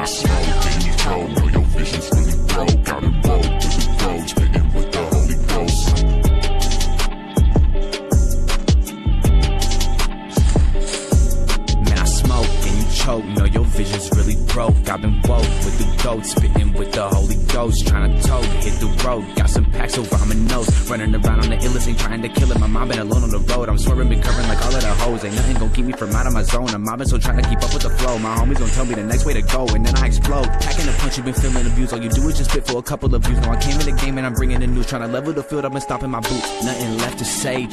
I smoked and you told me. Your vision's really broke. I've been woke with the goat, spitting with the Holy Ghost. Trying to tote, hit the road. Got some packs over my nose. Running around on the illest, ain't trying to kill it. My mom been alone on the road. I'm swerving, been covering like all of the hoes. Ain't nothing gonna keep me from out of my zone. I'm mobbing, so trying to keep up with the flow. My homies gonna tell me the next way to go, and then I explode. Packing a punch, you been feeling abused. All you do is just spit for a couple of views. No, I came in the game and I'm bringing the news. Trying to level the field, I've been stomping my boots. Nothing left to say.